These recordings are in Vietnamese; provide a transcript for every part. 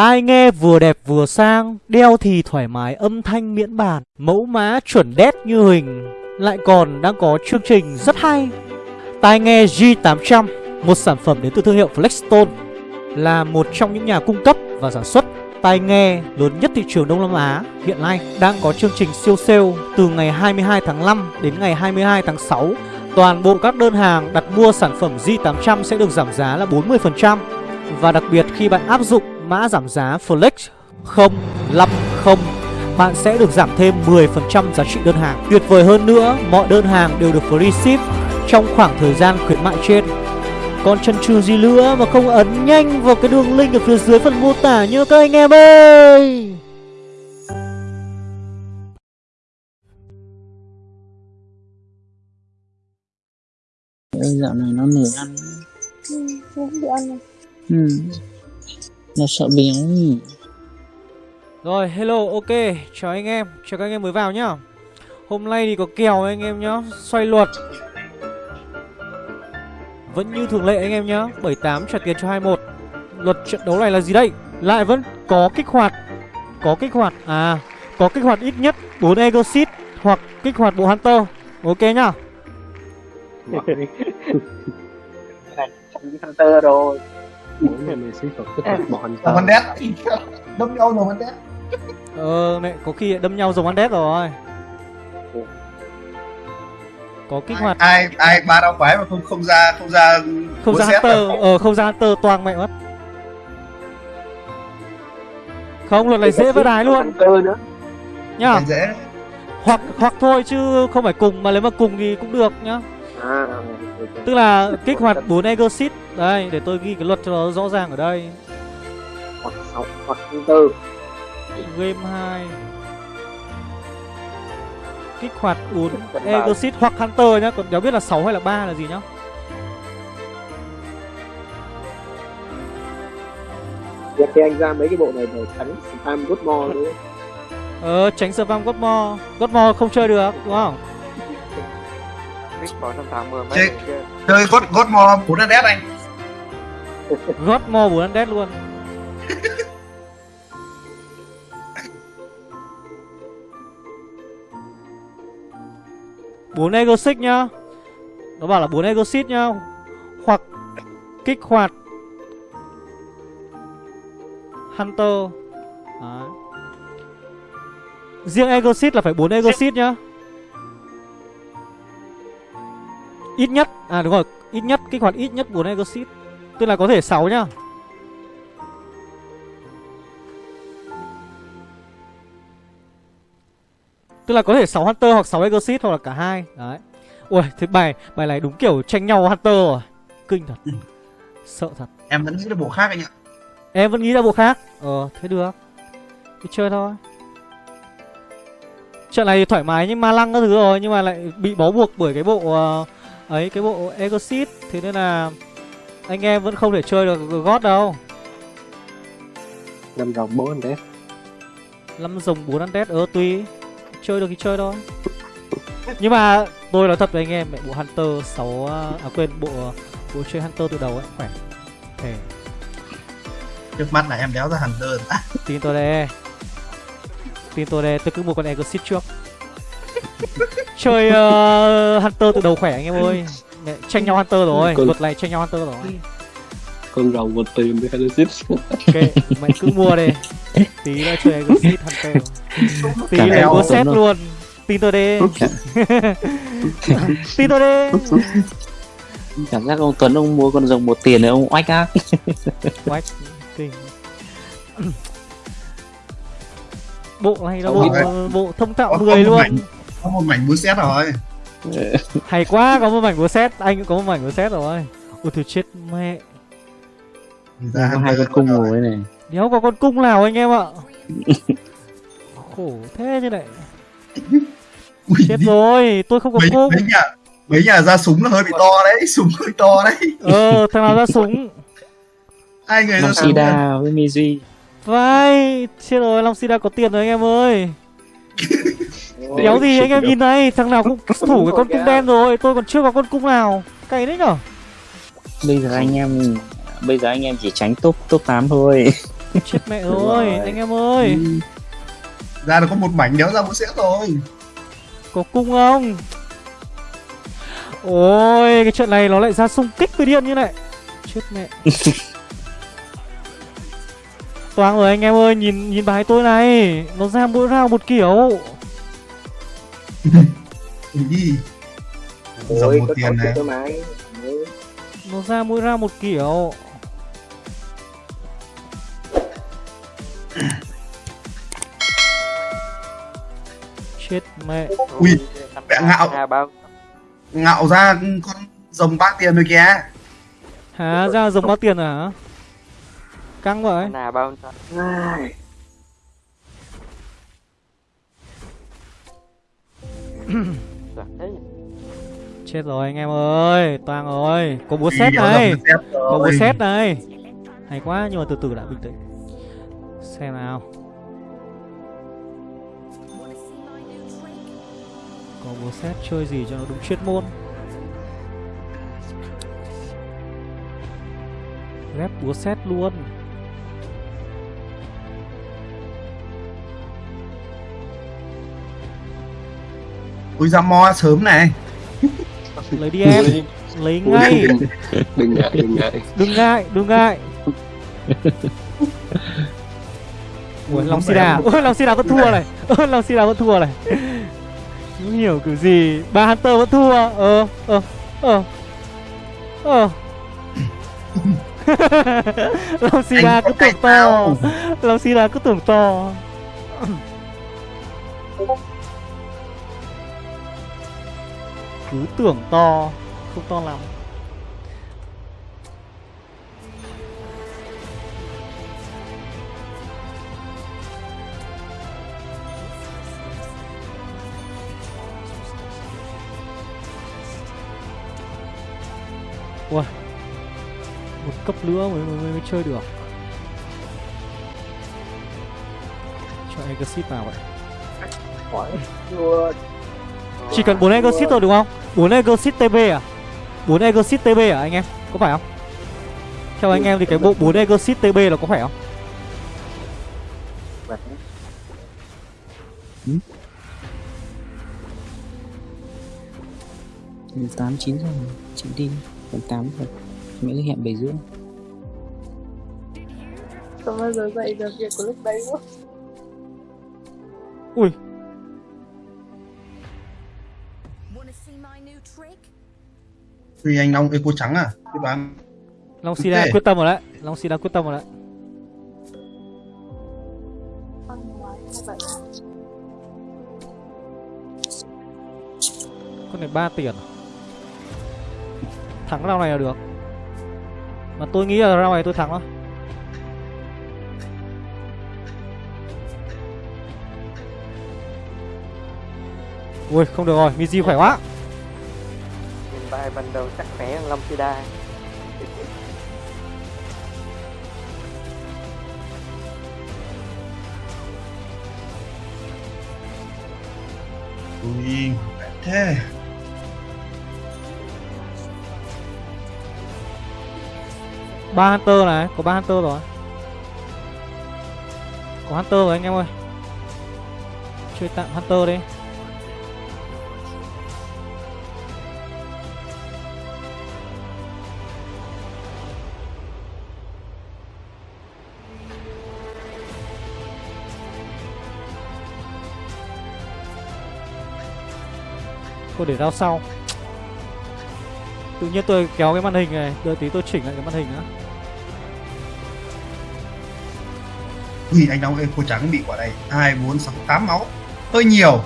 Tai nghe vừa đẹp vừa sang, đeo thì thoải mái âm thanh miễn bàn, mẫu mã chuẩn đét như hình, lại còn đang có chương trình rất hay. Tai nghe G800, một sản phẩm đến từ thương hiệu Flexstone, là một trong những nhà cung cấp và sản xuất tai nghe lớn nhất thị trường Đông Nam Á hiện nay đang có chương trình siêu sale từ ngày 22 tháng 5 đến ngày 22 tháng 6. Toàn bộ các đơn hàng đặt mua sản phẩm G800 sẽ được giảm giá là 40% và đặc biệt khi bạn áp dụng mã giảm giá Flex 050 bạn sẽ được giảm thêm 10% giá trị đơn hàng. Tuyệt vời hơn nữa, mọi đơn hàng đều được free ship trong khoảng thời gian khuyến mại trên. Còn chân trừ gì nữa mà không ấn nhanh vào cái đường link ở phía dưới phần mô tả nhớ các anh em ơi Dạo này nó lười ăn Ừ, không bị ăn này. ừ. Nó sợ béo nhỉ Rồi hello ok. Chào anh em. Chào các anh em mới vào nhá. Hôm nay thì có kèo anh em nhá. Xoay luật. Vẫn như thường lệ anh em nhá. 78 trả tiền cho 21 Luật trận đấu này là gì đây? Lại vẫn có kích hoạt. Có kích hoạt. À Có kích hoạt ít nhất 4 Exit Hoặc kích hoạt bộ Hunter. Ok nhá. Hunter rồi mỗi ngày mình sẽ phải kích hoạt bọn Đồng Văn Đét. Đâm nhau Đồng Văn Đét. Ờ mẹ có khi đâm nhau giống Undead rồi. Có kích hoạt ai ai ba đau quái mà không không ra không ra Không ra Hunter? Ờ không ra Hunter toang mẹ mất. Không luật này dễ với đái luôn. Nữa. Nhá. Dễ. Hoặc hoặc thôi chứ không phải cùng Mà nếu mà cùng thì cũng được nhá Tức là kích hoạt 4 Exit Đây để tôi ghi cái luật cho nó rõ ràng ở đây. Hoặc sáu hoặc Hunter Game 2 Kích hoạt 4 Exit hoặc Hunter nhá. Còn đéo biết là 6 hay là 3 là gì nhá? Việc thì anh ra mấy cái bộ này để tránh spam good more nữa Ờ tránh spam Godmore Godmore không chơi được đúng không Nick có 180 mấy người kia. Chơi God God Mo bốn đét anh. Godmore 4 Undead luôn. Bốn Ego Six nhá. Nó bảo là 4 Ego Six nhá. Hoặc kích hoạt Hunter. Đấy. Riêng Ego là phải 4 Ego nhá Ít nhất À đúng rồi Ít nhất kích hoạt ít nhất 4 Ego Six Tức là có thể 6 nhá. Tức là có thể 6 Hunter hoặc 6 Exorcist hoặc là cả hai Đấy. Ui thế bài bài này đúng kiểu tranh nhau Hunter rồi. Kinh thật. Sợ thật. Em vẫn nghĩ là bộ khác anh ạ. Em vẫn nghĩ ra bộ khác. Ờ thế được. Đi chơi thôi. Trận này thì thoải mái nhưng ma lăng các thứ rồi Nhưng mà lại bị bó buộc bởi cái bộ ờ, Ấy cái bộ Exorcist Thế nên là Anh em vẫn không thể chơi được God đâu. Năm rồng bốn anh đấy năm rồng 4 undead ờ tùy chơi được thì chơi thôi. Nhưng mà tôi nói thật với anh em mẹ bộ hunter 6 à quên bộ bộ chơi hunter từ đầu ấy khỏe. Thề. Trước mắt là em đéo ra Hunter tin tôi đây. Tin tôi đây tôi cứ mua con exit trước chơi uh, hunter từ đầu khỏe anh em ơi. Mẹ, tranh nhau hunter rồi luật này tranh nhau hunter rồi. Con rồng một tiền với Genesis ok mày cứ mua đi. Tí nữa chơi exit hunter. Tí Tuấn xét rồi. luôn. Tin tôi đi. Tin tôi đi. Cảm giác ông Tuấn ông mua con rồng một tiền này ông oách á. Quách kinh. Bộ này là bộ bộ thông thạo Có- có 10 một luôn. Có một mảnh búa xét rồi. Hay quá có một mảnh của set Anh cũng có một mảnh của set rồi. Ôi thôi chết mẹ. Ra Có hai con cung ngồi này. Đéo có con cung nào anh em ạ. Khổ thế như này. Ui, Chết rồi tôi không có mấy, cung. mấy nhà mấy nhà ra súng nó hơi bị to đấy súng hơi to đấy. Ờ thằng nào ra súng? Hai người ra Long súng Sida với Miji Vai Chết rồi Long Sida có tiền rồi anh em ơi Đéo gì anh em nhìn này? Thằng nào cũng thủ cái con cung đen rồi. Tôi còn chưa có con cung nào. Cày đấy nhở? Bây giờ anh em Bây giờ anh em chỉ tránh top top 8 thôi. Chết mẹ rồi, anh em ơi. Ra được có một mảnh đéo ra búa xét thôi Có cung không? Ôi, cái trận này nó lại ra xung kích với điên như này. Chết mẹ. Toang rồi anh em ơi, nhìn nhìn bài tôi này. Nó ra mỗi round một kiểu Ui đi. Dòng Ôi, một tiền này. Nó ra mỗi round một kiểu. Chết mẹ. Ui, mẹ ngạo. Ngạo ra con rồng bát tiền rồi kìa. Hả, ra giống bao tiền hả? Căng vậy. Hà bao Chết rồi anh em ơi, toang rồi. Có búa xét này. Có búa xét này. Hay quá, nhưng mà từ từ đã bình tĩnh. Xem nào. Có búa xét chơi gì cho nó đúng chuyên môn? Ghép búa xét luôn Ui ra mo sớm này. Lấy đi em. Lấy ngay. Đừng ngại đừng ngại. Đừng ngại, đừng ngại. Ui, Long Sida Ôi, Long Sida vẫn thua này. Ôi, Long Sida vẫn thua này. Không hiểu kiểu gì. Ba Hunter vẫn thua. Ờ, ờ, ờ. Ờ. Long Sida Anh cứ tưởng to. Nào? Long Sida cứ tưởng to Cứ tưởng to Không to lắm. Ui Một cấp nữa mới, mới, mới, chơi được. Cho Exit vào vậy. Chỉ cần 4 Exit thôi đúng không? 4 Exit TB à? 4 Exit TB à anh em? Có phải không? Theo anh em thì cái bộ 4 Exit TB là có phải không? tám chín rồi chị đi còn tám rồi cứ hẹn bảy rưỡi Không bao giờ dậy được việc của lúc đấy quá Ui Ui anh Long Eco trắng à? Cái bán Long Sida Ok. quyết tâm rồi đấy. Long Sida quyết tâm rồi đấy. Con này 3 tiền? Thắng round này là được. Mà tôi nghĩ là round này tôi thắng thôi. Ui không được rồi. Miji khỏe quá bài ban đầu chắc khỏe hơn Long Sida Ui Thế. Ba Hunter này Có ba Hunter rồi. Có Hunter rồi anh em ơi. Chơi tạm Hunter đi Thôi để rao sau. Tự nhiên tôi kéo cái màn hình này Đợi tí tôi chỉnh lại cái màn hình nữa Ui anh Long Eco trắng bị quả này. 2, 4, 6, 8 máu. Hơi nhiều.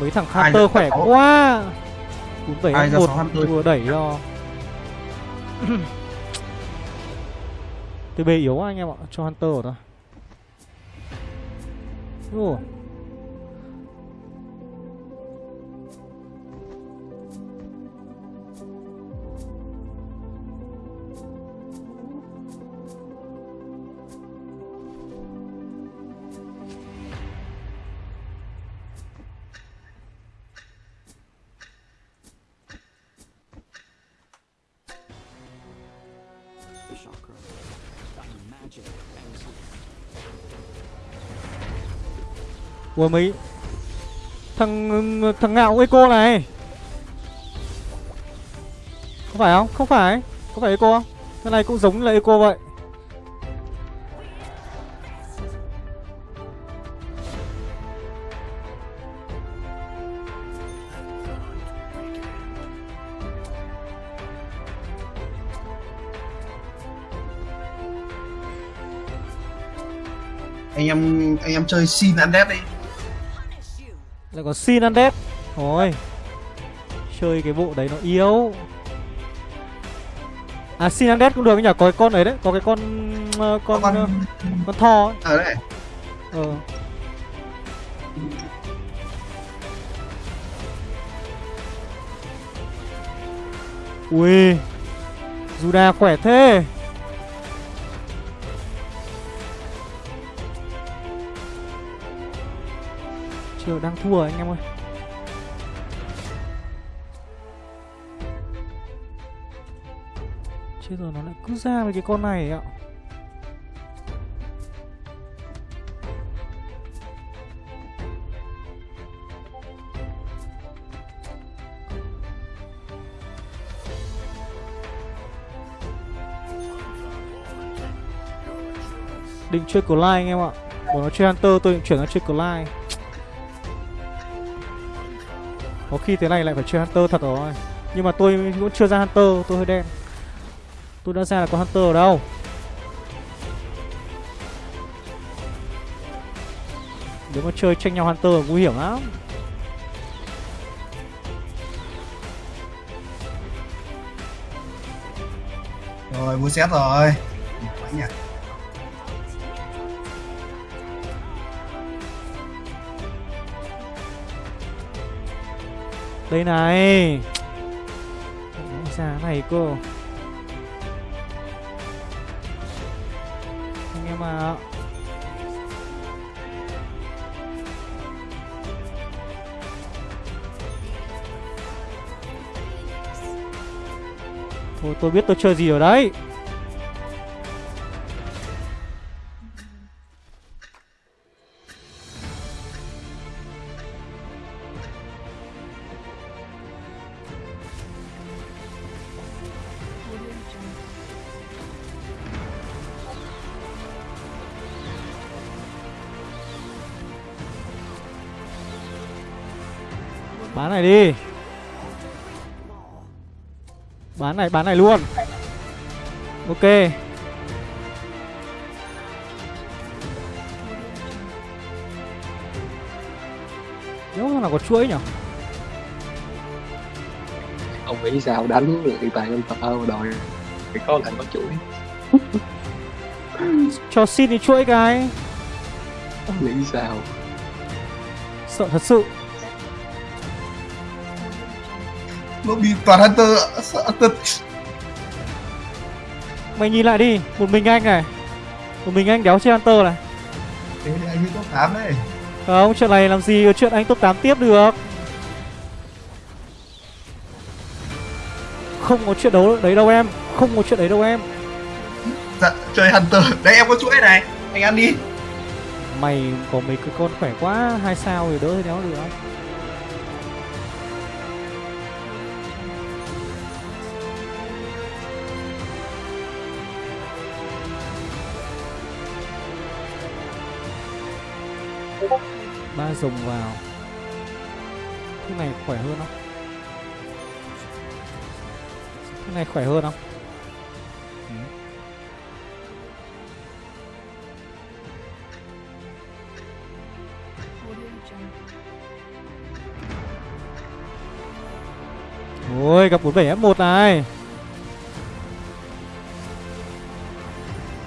Mấy thằng Hunter khỏe sáu? quá. 47 Ai ra một sáu Hunter? vừa đẩy cho. TB yếu quá anh em ạ Cho Hunter rồi thôi Ồ. Ủa mấy Thằng thằng ngạo Eco này. Không phải không? Không phải. Có phải Eco. Không? Cái này cũng giống là Eco vậy. Anh em anh em chơi sin undead đi. Lại có Sin Undead Thôi Chơi cái bộ đấy nó yếu. À Sin Undead cũng được nhỉ? Có cái con ấy đấy. Có cái con ờ, Con con. ờ, con thò ấy. Ở đây Ờ. Ui. Juda khỏe thế Chưa đang thua anh em ơi. Chết rồi, nó lại cứ ra với cái con này ạ. Định chơi Clyde anh em ạ. Bỏ nó chơi Hunter, tôi định chuyển nó chơi Clyde Có khi thế này lại phải chơi Hunter thật rồi. Nhưng mà tôi cũng chưa ra Hunter, Tôi hơi đen. Tôi đã ra là có Hunter ở đâu? Nếu mà chơi tranh nhau Hunter nguy hiểm lắm. Rồi, mua xét rồi. Mạnh nhỉ Đây này. Giá này cô Anh em ạ. Thôi, tôi biết tôi chơi gì ở đấy. Bán này đi. Bán này, bán này luôn. Ok. Nếu thằng nào có chuỗi nhỉ? Ông nghĩ sao đánh lại tài ông tao đòi phải có lại có chuỗi. Cho xin đi chuỗi cái. Nghĩ sao? Sợ thật sự nó bị toàn hunter thật Mày nhìn lại đi Một mình anh này. Một mình anh đéo chơi Hunter này. Thế thì anh mới top 8 đấy Không, chuyện này làm gì chuyện anh top 8 tiếp được. Không có chuyện đấu đấy đâu em Không có chuyện đấy đâu em. Dạ, chơi hunter. Đấy em có chuỗi này. Anh ăn đi. Mày có mấy cái con khỏe quá hai sao thì đỡ đéo được dùng rồng vào. Cái này khỏe hơn không? Cái này khỏe hơn không? Ừ. Ôi, gặp 47 F1 này.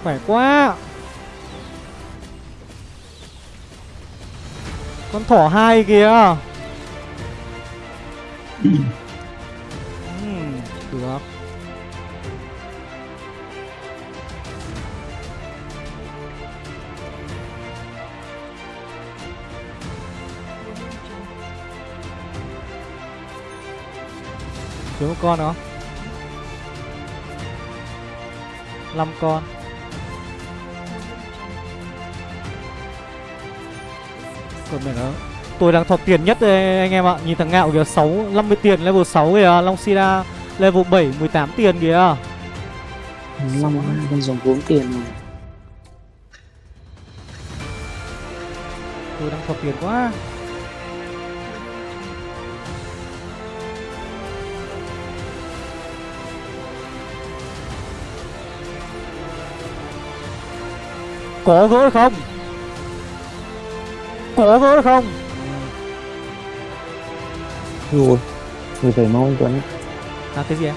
Khỏe quá. Con thỏ hai kìa. Ừm, Được. Thiếu một con nữa. 5 con. Còn mẹ nó. Tôi đang thọt tiền nhất đây anh em ạ. Nhìn thằng ngạo kìa 6, 50 tiền level 6 kìa. Long Sida level 7, 18 tiền kìa. Long đang dùng vốn tiền mà. Tôi đang thọt tiền quá. Có gỡ không? Có gỡ không? Rồi Người về mau anh Tuấn À cái gì em?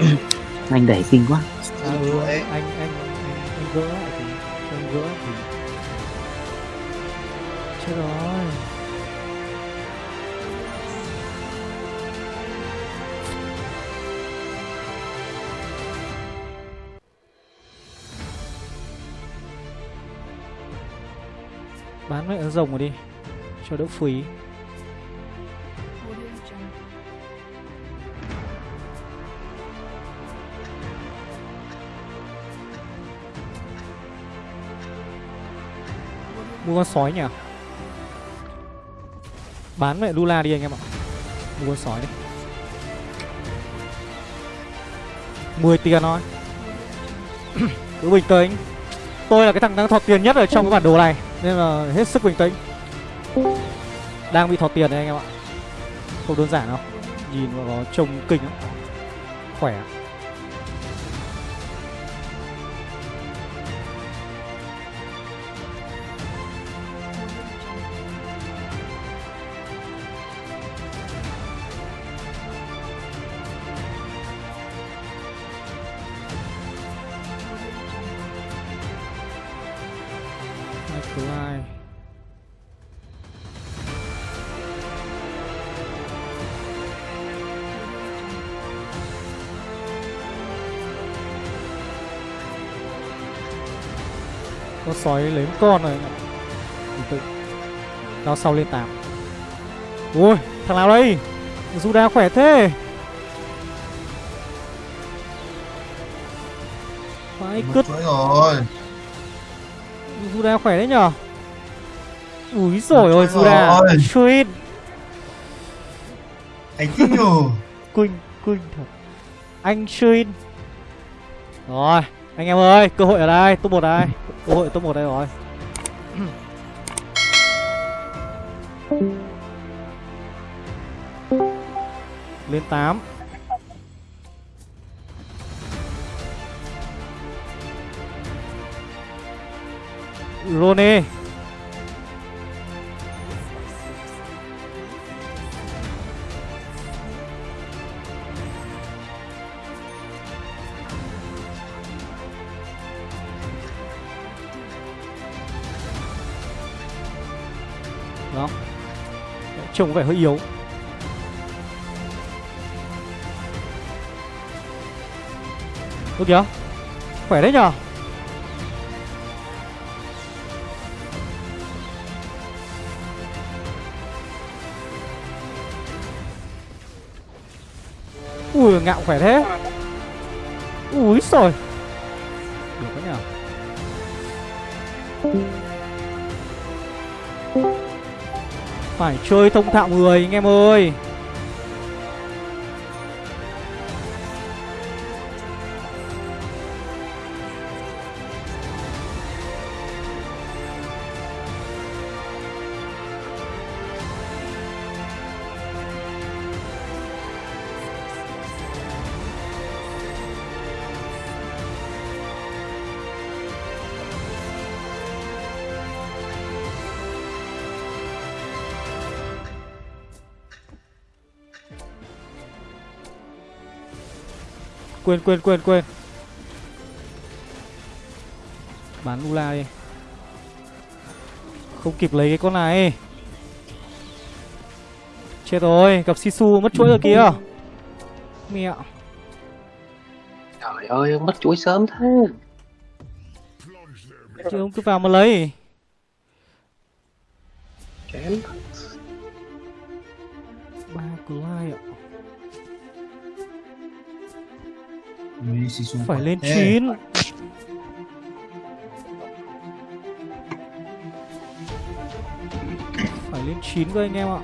Anh đẩy kinh quá À ừ, anh, anh, anh, anh gỡ thì anh gỡ thì Chết rồi Bán mẹ rồng rồi đi, Cho đỡ phí. Mua con sói nhỉ? Bán mẹ Lula đi anh em ạ. Mua con sói đi. 10 tiền thôi. Cứ bình tĩnh. Tôi là cái thằng đang thọt tiền nhất ở trong cái bản đồ này. Nên là hết sức bình tĩnh. Đang bị thọt tiền đấy anh em ạ. Không đơn giản đâu. Nhìn vào nó trông kinh lắm. Khỏe. Con sói lấy một con rồi. Bình tĩnh Nó sau lên 8 Ui thằng nào đây? Juda khỏe thế. Vãi cứt. rồi. Juda khỏe đấy nhở? Úi rồi ôi ơi. Sweet Anh chính nhờ Quỳnh Quỳnh thật. Anh Shin Rồi Anh em ơi Cơ hội ở đây Top 1 đây Cơ hội top 1 đây rồi. Lên 8 Rone Đó. Trông có vẻ hơi yếu. Ôi kìa, Khỏe đấy nhở Ui, ngạo khỏe thế. Ui rồi Được đấy nhở Phải chơi thông thạo người anh em ơi. Quên quên quên quên. Bán Lula đi. Không kịp lấy cái con này. Chết rồi Gặp Sisu mất chuỗi rồi kìa. Mẹ. Trời ơi, mất chuỗi sớm thế. Chứ ông cứ vào mà lấy Phải lên thế. 9 Phải lên 9 cơ anh em ạ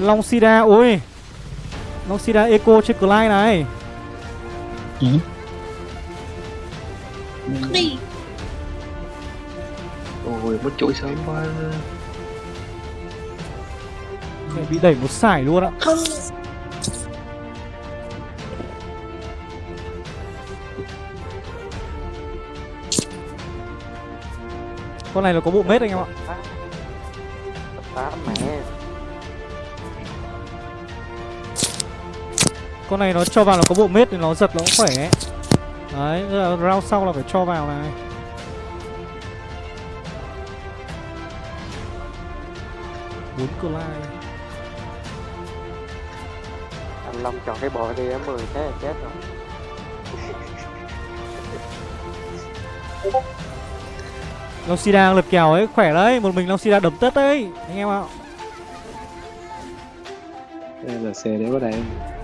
Long Sida, ôi Long Sida Eco trên Clyde này Ý. mất chuỗi sớm quá. Mẹ bị đẩy một sải luôn ạ. Con này là có bộ mết anh em ạ. Con này nó cho vào là có bộ mết thì nó giật nó cũng khỏe. Đấy, tức là round sau là phải cho vào này bốn cơ lai. Anh long chọn cái bộ đi á mười thế là chết rồi. Long Sida lật kèo ấy, khỏe đấy Một mình Long Sida đấm tất đấy Anh em ạ. Đây là xe có đây Nê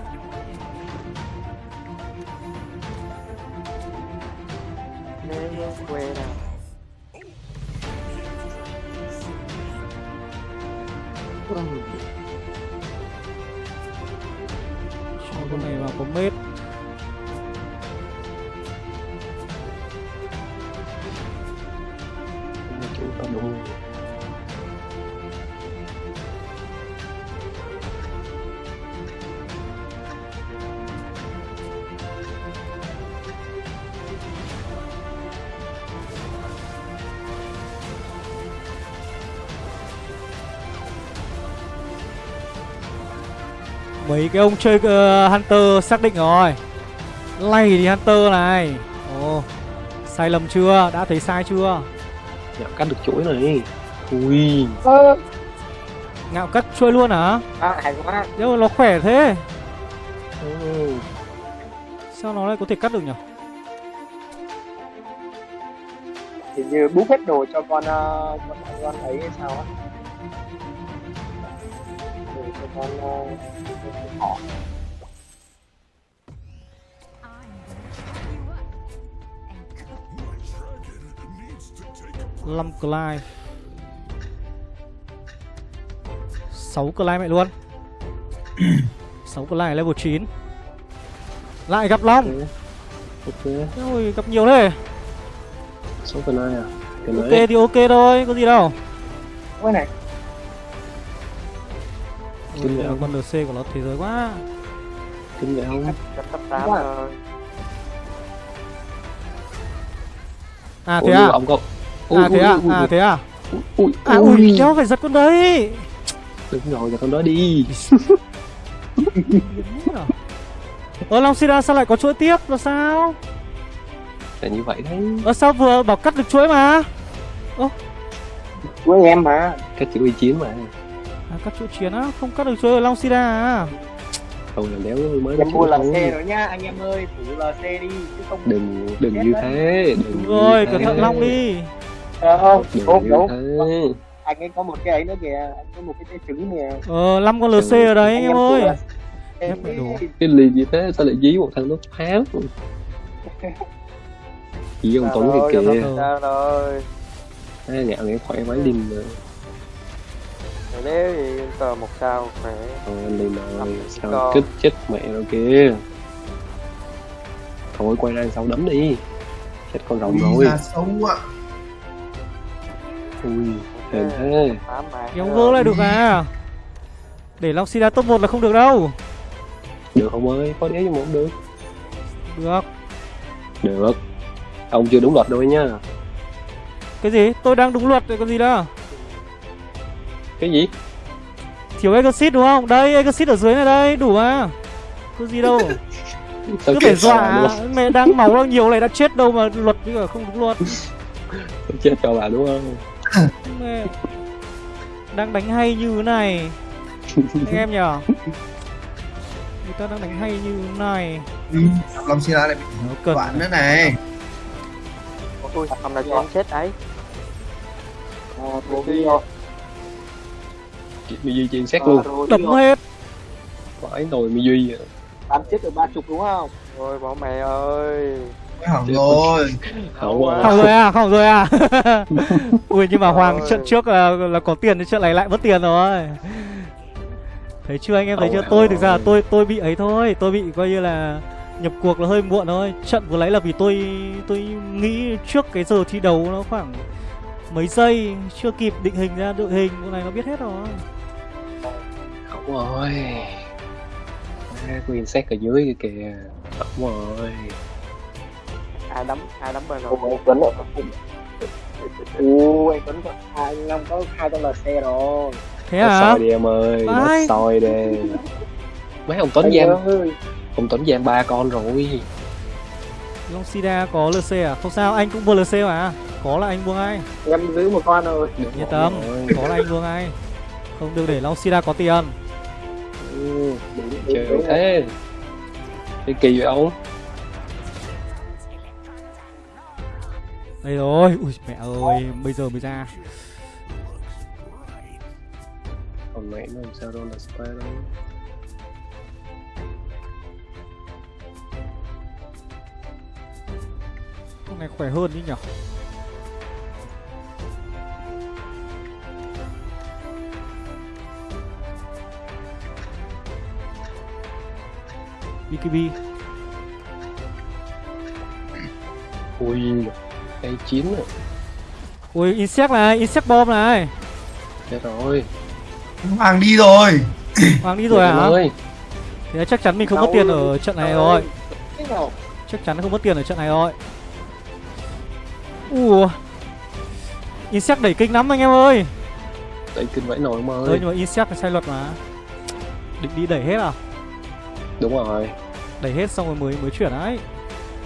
chủ đúng Mấy cái ông chơi uh, Hunter xác định rồi Lay thì Hunter này Ồ Sai lầm chưa? Đã thấy sai chưa? Dạ, cắt được chuỗi này ui. Ơ, Ngạo cắt chuỗi luôn hả? à hay quá. Nhưng mà nó khỏe thế. Ừ. Sao nó lại có thể cắt được nhỉ? hình như búp hết đồ cho con ờ, con con ấy hay sao á. Đồ cho con ờ, họ Lâm Clyde. 6 Clyde mẹ luôn. 6 Clyde level 9 Lại gặp Long. Ok Ôi gặp nhiều thế. Số cái này à? Cái Ok thì ok thôi, có gì đâu. Cái này. Ôi, Kinh con LC của nó thế giới quá. Kinh vậy không? Cấp cấp tám Quá. thôi À thế nhưng à? ông có À thế à? À thế à? ui À ui, đéo phải giật con đấy. Đừng rồi giờ con đó đi. Ờ Long Sida sao lại có chuỗi tiếp? Là sao? là như vậy đấy. Ờ sao vừa bảo cắt được chuỗi mà? Của em mà. Chỉ huy chiến mà. À cắt chuỗi chiến á, không cắt được chuỗi ở Long Sida à? Thôi là đéo mới em mua chuỗi LC rồi nha anh em ơi phủ LC đi chứ không đừng đừng như thế đừng Đúng rồi, cẩn thận. Long đi Ờ, không đúng thế. Anh ấy có một cái ấy nữa kìa anh có một cái trái trứng nè. Ờ, 5 con LC ở đấy anh em ơi. đồ. cái lì gì thế sao lại dí một thằng nó pháo dí ông tuấn kìa kìa. sao rồi? À, ngạo nghe khỏe vái lim Rồi nếu thì tờ một sao khỏe. Anh lim rồi sao kích chết mẹ rồi kìa. Thôi quay ra sau đấm đi. Chết con rồng Ui, rồi. ra sâu ạ ui hèn thế. Kéo gỡ lại được à? Để Long Sida top 1 là không được đâu. Được không ơi có đéo nhưng mà không được. Được. Được. Ông chưa đúng luật đâu nha. Cái gì? Tôi đang đúng luật rồi còn gì đâu. Cái gì? Thiếu Exit đúng không? Đây, Exit ở dưới này đây, đủ à? Có gì đâu. Cứ phải sao dọa. Mẹ đang máu đang nhiều này đã chết đâu mà luật cả không đúng luật. Chết cho bà đúng không Đang đánh hay như thế này. Anh em nhở Người ta đang đánh hay như thế này. Ui, Long Sira lại bị Nó cần đoạn nữa này. Ui ông nào cho anh chết ấy đi rồi. Chị Mi Duy trên xét luôn. Đấm hết. Phải nồi Mi Duy à. tám chết được ba chục đúng không? Ôi bỏ mẹ ơi hỏng rồi. Không rồi à, không rồi à? Ui nhưng mà Hoàng trận trước là, là có tiền thì trận này lại mất tiền rồi. Thấy chưa anh em? Thấy chưa? Ôi, Tôi thực ra là tôi tôi bị ấy thôi. Tôi bị coi như là nhập cuộc là hơi muộn thôi. Trận vừa lấy là vì tôi tôi nghĩ trước cái giờ thi đấu nó khoảng mấy giây Chưa kịp định hình ra đội hình Bộ này nó biết hết rồi. Hậu rồi Queen xét ở dưới kìa. Hậu rồi ai đấm ai đấm bên rồi. Anh Tuấn rồi Ồ, anh Tuấn có hai Long có hai trăm lc rồi. Thế Nó à đi em ơi Nó soi đi. Mấy ông Tuấn giam ơi. Ông Tuấn giam ba con rồi. Long Sida có LC à? Không sao anh cũng vừa LC mà. Có là anh buông ngay em giữ một con rồi Yên tâm. Rồi. Có là anh buông ngay Không được để Long Sida có tiền. Ừ, Trời ơi thế. Cái kỳ vậy ông Đây rồi. Ui mẹ ơi Bây giờ mới ra. Còn mẹ nó làm sao đâu là spy đâu. Con này khỏe hơn đi nhở? BKB Ui Cây chín à Ui insect này Insect bomb này. Chết rồi. Hoàng đi rồi. Hoàng đi rồi hả? ơi Thế chắc chắn mình không mất tiền ở trận này rồi. Chắc chắn không mất tiền ở trận này rồi. Ủa Insect đẩy kinh lắm anh em ơi. Đẩy kinh vãi nồi em Ơi. Nhưng mà Insect là sai luật mà. Định đi đẩy hết à? Đúng rồi. Đẩy hết xong rồi mới mới chuyển đấy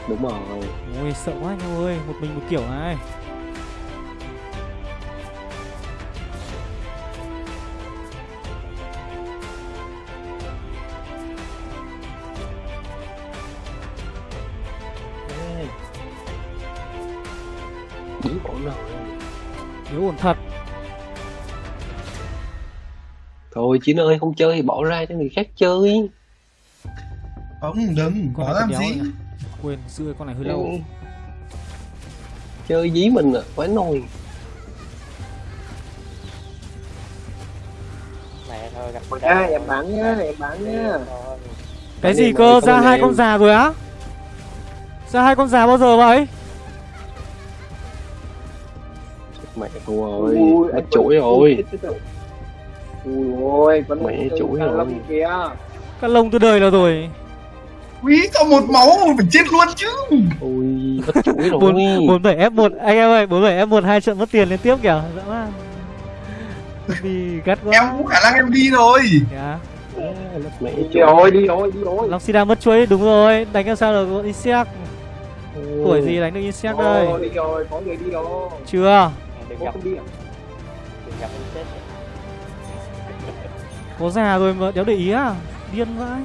Đúng rồi. Ôi sợ quá anh em ơi Một mình một kiểu này Bí ổn rồi. Nếu ổn thật. Thôi Chín ơi không chơi thì bỏ ra cho người khác chơi. Không đừng Có này làm gì. Quên giữ con này hơi lâu. Ừ. Chơi dí mình à Vãi nồi mẹ thôi gặp à, em bán nhá em bán nhá. Cái gì cơ? ra hai con già rồi á? Ra hai con già bao giờ vậy? Mẹ thua rồi Ui, Mất chuỗi rồi. Ui, ôi, vẫn Mẹ chuỗi rồi. Kìa. Các lông từ đời là rồi Quý có một máu phải chết luôn chứ. Ui mất chuỗi rồi. Bốn bốn bảy f 1 anh em ơi bốn bảy f 1 hai trận mất tiền liên tiếp kìa. Dã man. Vì gắt quá. Em cũng khả năng em đi rồi. Mất mẹ Đi chuỗi rồi, đi rồi, đi rồi. Long Sida mất chuối đúng rồi. Đánh làm sao được insect. Tuổi gì đánh được insect đây? Đi rồi, có người đi rồi. chưa? Đừng gặp. đi à? đừng gặp có già rồi mà đéo để ý à? Điên vãi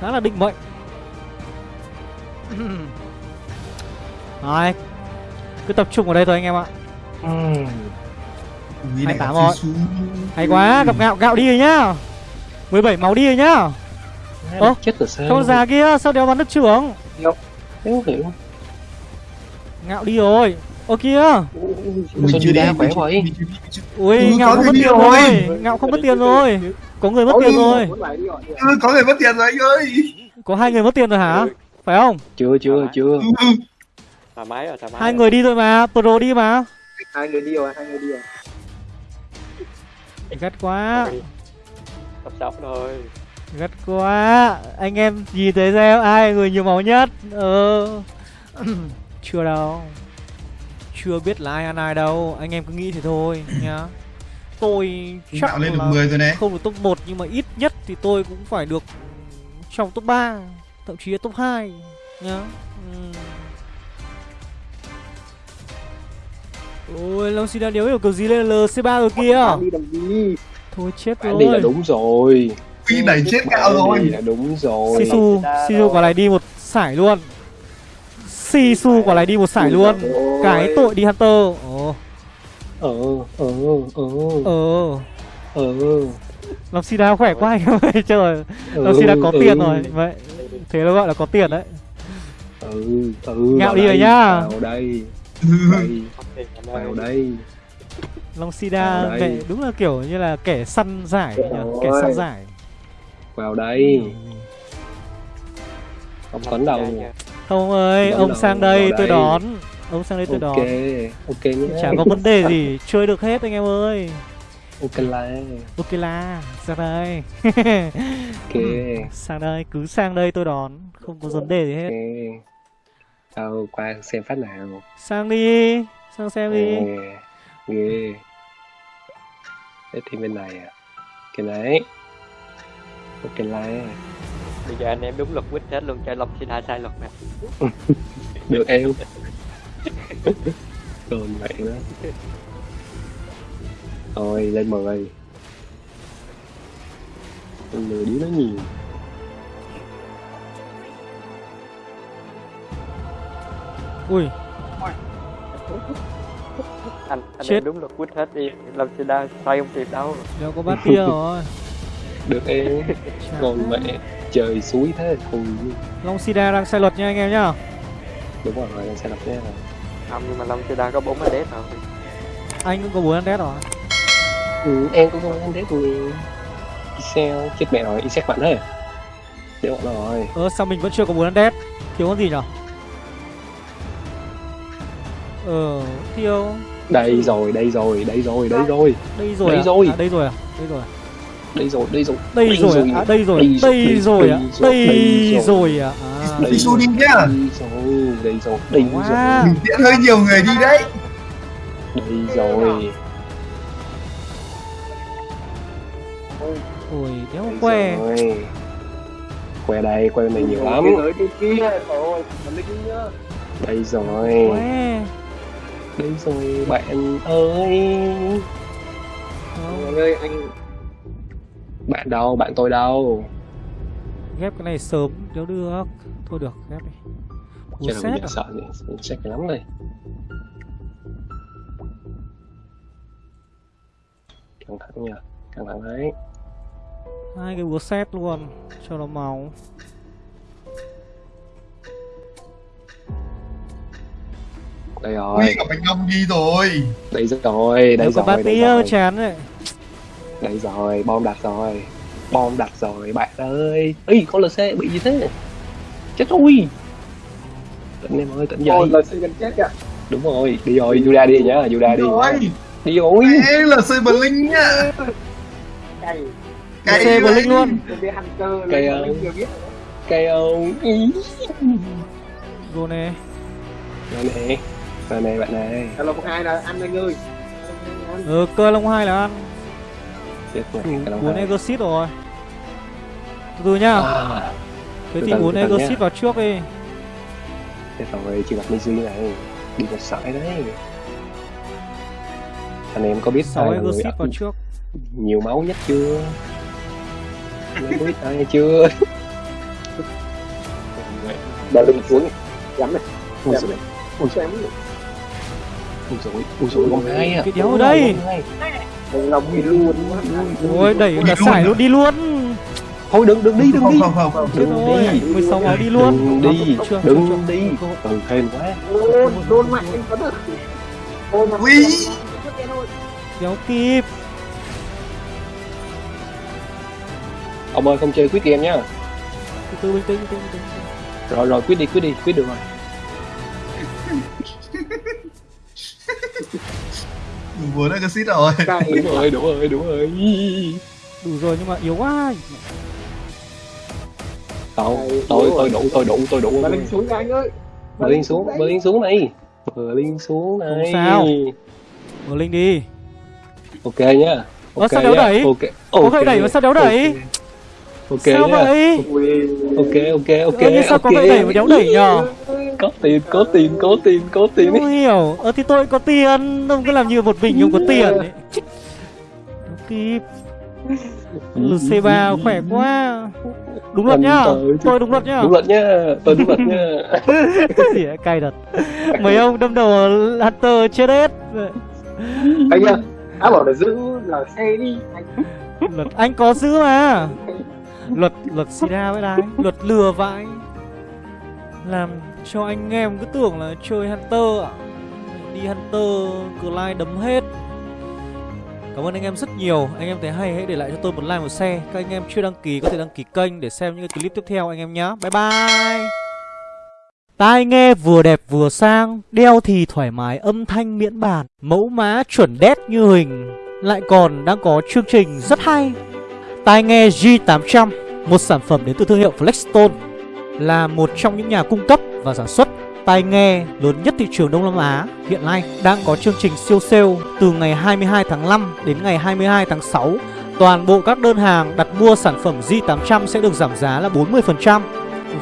khá là định mệnh. Rồi Cứ tập trung ở đây thôi anh em ạ. Này 28 là rồi. Hay quá gặp gạo gạo đi rồi nhá. 17 máu đi rồi nhá. Ơ, Chết rồi sao Con già kia sao đéo bắn được trưởng? Không hiểu. Ngạo đi rồi. Ô kia. Chưa đi khỏe mình chưa- Ui Ừ, ngạo không mất tiền rồi. rồi Ngạo không mất tiền rồi Có người mất Ôi. tiền rồi. Ừ, có người mất tiền rồi anh ơi. Có hai người mất tiền rồi hả? Phải không? Chưa chưa chưa. Ừ, ừ. thoải mái rồi thoải mái Hai người đi rồi mà Pro đi mà. Hai người đi rồi, hai người đi rồi. Gắt quá. Tập sốc rồi. Gắt quá. Anh em nhìn thấy xem ai người nhiều máu nhất? Ờ. Chưa đâu. Chưa biết là ai ăn ai đâu. Anh em cứ nghĩ thế thôi nhá Tôi chắc Ngạo lên được là 10 rồi này. không được top 1 nhưng mà ít nhất thì tôi cũng phải được trong top 3 thậm chí là top 2 nhá. Ừm. Ôi Long Sida đéo hiểu kiểu gì lên LC3 rồi kia đi làm gì? Thôi chết bạn đi là rồi đúng rồi. Phi đẩy chết gạo rồi. là đúng rồi. Sisu Sisu quả này đi một sải luôn. Sisu quả này đi một sải luôn. Cái tội đi Hunter. Ồ ờ ờ ờ. Ờ. Ờ. Long Sida khỏe quá anh ơi Trời ừ, Long Sida có ừ. tiền rồi. Vậy Thế nó gọi là có tiền đấy. Ừ ừ Ngạo đi rồi nhá. vào đây đây vào đây. Long Sida đúng là kiểu như là kẻ săn giải nhỉ Kẻ săn giải. Vào đây. Không tấn đâu Không ơi, ông đầu sang đây tôi đón Ông sang đây tôi đón. ok ok nhé Chả có vấn đề gì, chơi được hết anh em ơi. Ok là Ok là, sang đây. Ok. Sang đây, cứ sang đây tôi đón Không có vấn đề gì hết. Ok. Đâu qua xem phát nào. Sang đi, sang xem đi. Ghê, ghê thế thì bên này à cái đấy. Ok là bây giờ anh em đúng luật quýt hết luôn cho long xin hai sai luật nè. Được em còn vậy đó thôi lên mười lên mười đứa nó nhiều. Ui, anh anh Chết. đúng luật quýt hết đi. Long xin đa sai không kịp đâu? Đéo có bát tia rồi. Được em. Còn mẹ trời suối thế thôi. Long Sida đang sai luật nha anh em nhá. Đúng rồi lên xe đạp nha không nhưng mà long đa có bốn cái đét rồi Anh cũng có 4 ăn đét rồi ừ, em cũng không ăn đét rồi Excel chết mẹ rồi Excel bạn thế đéo bọn rồi Ờ sao mình vẫn chưa có 4 ăn đét Thiếu con gì nhở Ờ, thiếu đây rồi đây rồi đây rồi đây rồi Đây rồi Đây à? rồi. à? Đây rồi à? Đây rồi à? đây rồi đây rồi Đây Đây rồi rồi. đây rồi Đây rồi. Đây rồi à? Đây rồi. Đây Đây rồi à? Đây Sisu đi nhá. Đây rồi đây rồi đây. Mình tiễn hơi nhiều người đi đấy. Đây rồi. Ôi, đéo rồi. Que đây que này nhiều lắm. Cái kia. Linh nhá đây rồi. Que. Đây rồi bạn ơi. Anh ơi anh bạn đâu bạn tôi đâu? Ghép cái này sớm đéo được Thôi được, ghép đi Ủa Chắc là xét à? sợ mình xét cái lắm đây. Căng thẳng nhỉ căng thẳng đấy. Hai cái búa xét luôn Cho nó máu. Đây rồi. Quy gặp anh Đông đi rồi. Đây rồi đây Đéo có rồi bát đây tia rồi. chán đấy. Đây rồi bom đặt rồi. Bom đặt rồi bạn ơi. Ây con lc bị gì thế chết rồi tỉnh em ơi tỉnh dậy. Ôi là chết kìa đúng rồi đi rồi Juda đi nhá Juda đi rồi. Đi rồi. Ê là bờ linh nhá. Cày Cái Xe Blink luôn. Cây linh biết. Cây ông ý Rồi nè. Này nè. Này nè bạn này. Là một hai là anh anh ơi. Anh. Ờ, cơ long hai là ăn chết rồi 4 này. exit rồi. Từ từ nhá. À, Thế thì từ, 4 từ từ exit vào trước đi. Chết rồi chưa gặp Nizu này đi một sải đấy. Anh em có biết 6 ai là vào trước. nhiều máu nhất chưa? Em có biết ai chưa? Đợi linh xuống dám này. Ui rồi ui xem ui rồi ui rồi con hai à. Cái đéo ở đây. Mình lòng gì luôn Ôi đẩy Ui, cả sải à? luôn đi luôn thôi đừng đừng đi đừng Không đi. không không. Không Chết rồi. 16 máu đi luôn. đừng đi. đừng đi ừ hên quá. Ôi đôn mạnh anh có được. Ôi mà Ui. Đéo kịp. Ông ơi không chơi quyết game nhá. Từ từ bình tĩnh bình tĩnh bình tĩnh. Rồi rồi quyết đi quyết đi quyết được rồi. Đủ bốn exit rồi. Cày đúng rồi đúng rồi đúng rồi. Đủ rồi nhưng mà yếu quá Đâu, tôi tôi đủ tôi đủ tôi đủ. Mà linh xuống nha anh ơi. Bờ liên xuống bờ liên xuống này. Bờ liên xuống này. Không sao. Linh đi. Ok nhá ok sao đéo đẩy? ok. Ok đẩy? mà sao đéo đẩy? Ok. Sao nhá vậy? Ok ok ok Ơ, nhưng sao có ok. gậy đẩy mà đéo đẩy nhờ? Có tiền có tiền có tiền có tiền. Không hiểu. Ờ thì tôi có tiền. Ông cứ làm như một mình ông có tiền ấy. Không kịp LC3 khỏe quá Đúng luật nhá. Tôi đúng luật nhá. Đúng luật nhá. Tôi đúng luật nhá. Thì cay thật. Mấy ông đâm đầu Hunter chết hết. Anh ơi đã bảo là giữ là xe đi. Anh Luật anh có giữ mà. Luật luật sida với đái Luật lừa vãi. Làm cho anh em cứ tưởng là chơi Hunter Đi Hunter Clyde đấm hết Cảm ơn anh em rất nhiều. Anh em thấy hay, hãy để lại cho tôi một like, một share. Các anh em chưa đăng ký, có thể đăng ký kênh Để xem những cái clip tiếp theo, anh em nhé Bye bye. Tai nghe vừa đẹp vừa sang, Đeo thì thoải mái, âm thanh miễn bàn, Mẫu mã chuẩn đét như hình. Lại còn đang có chương trình rất hay. Tai nghe G800 Một sản phẩm đến từ thương hiệu Flexstone, Là một trong những nhà cung cấp và sản xuất tai nghe lớn nhất thị trường Đông Nam Á hiện nay đang có chương trình siêu sale từ ngày 22 tháng 5 đến ngày 22 tháng 6. Toàn bộ các đơn hàng đặt mua sản phẩm Z800 sẽ được giảm giá là 40%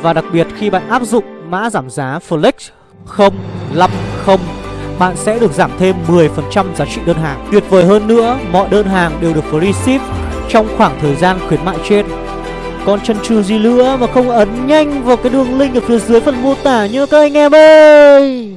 và đặc biệt khi bạn áp dụng mã giảm giá Flex 050 bạn sẽ được giảm thêm 10% giá trị đơn hàng. Tuyệt vời hơn nữa, mọi đơn hàng đều được free ship trong khoảng thời gian khuyến mại trên. Còn chân trừ gì nữa mà không ấn nhanh vào cái đường link ở phía dưới phần mô tả nhớ các anh em ơi.